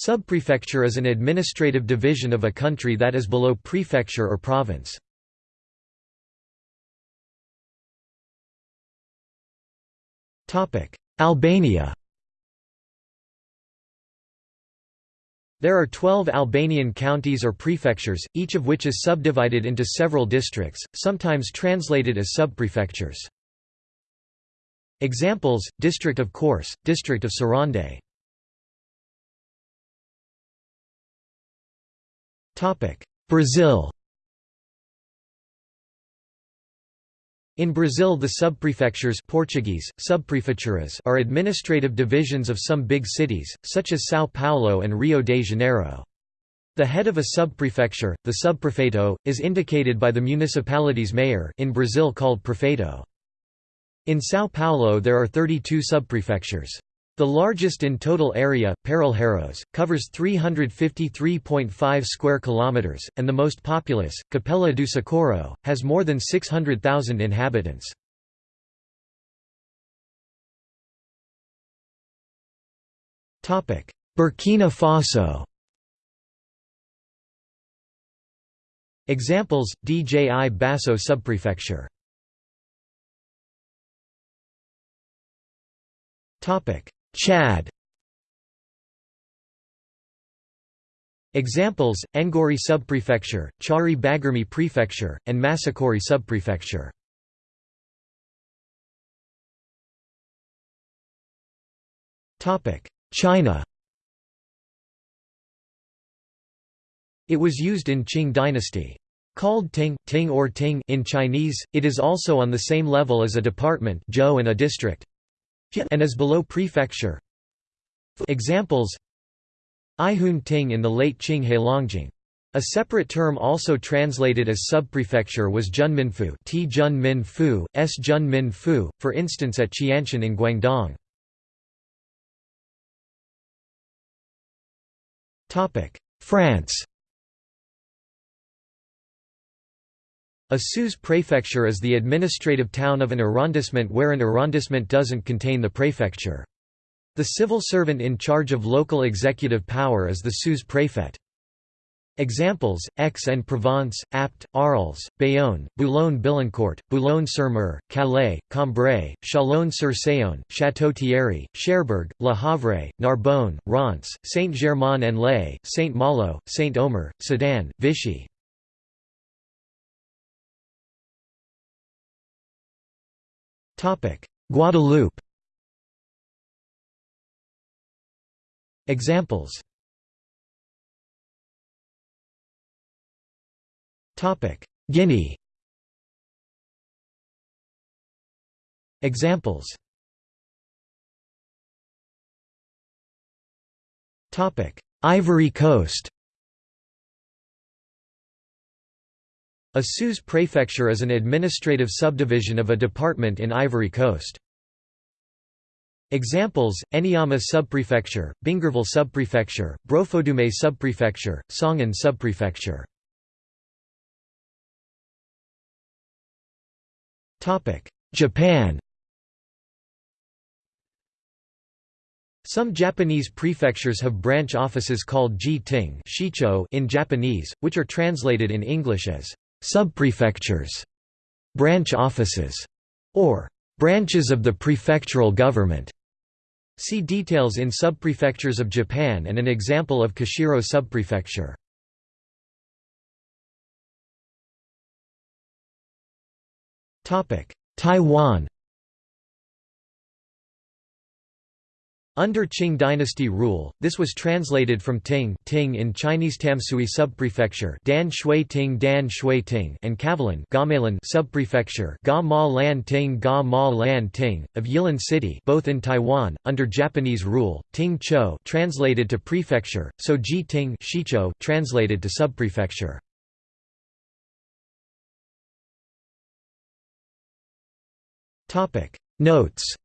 Subprefecture is an administrative division of a country that is below prefecture or province. Albania There are 12 Albanian counties or prefectures, each of which is subdivided into several districts, sometimes translated as subprefectures. Examples, District of Korçë, District of Sarande Brazil In Brazil the subprefectures Portuguese, subprefeituras are administrative divisions of some big cities, such as São Paulo and Rio de Janeiro. The head of a subprefecture, the subprefeito, is indicated by the municipality's mayor in Brazil called prefeito. In São Paulo there are 32 subprefectures. The largest in total area, Parelheiros, covers 353.5 square kilometers, and the most populous, Capela do Socorro, has more than 600,000 inhabitants. Topic: Burkina Faso. Examples: Djibasso subprefecture. Topic: Chad Examples, Ngouri subprefecture, Chari-Baguirmi prefecture, and Massakory subprefecture. China It was used in Qing dynasty. Called Ting, Ting or Ting in Chinese, it is also on the same level as a department and a district and is below prefecture. Examples Ihun Ting in the late Qing Heilongjiang. A separate term also translated as subprefecture was Junminfu T Junminfu, S Junminfu, for instance at Qianshan in Guangdong. France A sous-prefecture is the administrative town of an arrondissement where an arrondissement doesn't contain the prefecture. The civil servant in charge of local executive power is the sous-préfet. Examples, Aix-en-Provence, Apt, Arles, Bayonne, Boulogne-Billancourt, Boulogne-sur-Mer, Calais, Cambrai, Chalon-sur-Saône, Château-Thierry, Cherbourg, Le Havre, Narbonne, Reims, Saint-Germain-en-Laye, Saint-Malo, Saint-Omer, Sedan, Vichy. Guadeloupe. Examples. Topic. Guinea. Examples. Topic. Ivory Coast A sous-prefecture is an administrative subdivision of a department in Ivory Coast. Examples, Anyama subprefecture, Bingerville subprefecture, Brofodoumé subprefecture, Songon subprefecture. Topic: Japan Some Japanese prefectures have branch offices called ji-ting in Japanese, which are translated in English as subprefectures, branch offices, or branches of the prefectural government. See details in subprefectures of Japan and an example of Kashiro subprefecture. Taiwan Under Qing dynasty rule, this was translated from Ting, Ting in Chinese Tamsui subprefecture, Dan Shui Ting Dan Shui Ting, and Kavalan, Gamalan subprefecture, Ga Ma Lan Ting Ga Ma Lan Ting of Yilan City, both in Taiwan. Under Japanese rule, Ting Cho translated to prefecture, so Ji Ting Shicho translated to subprefecture. Topic Notes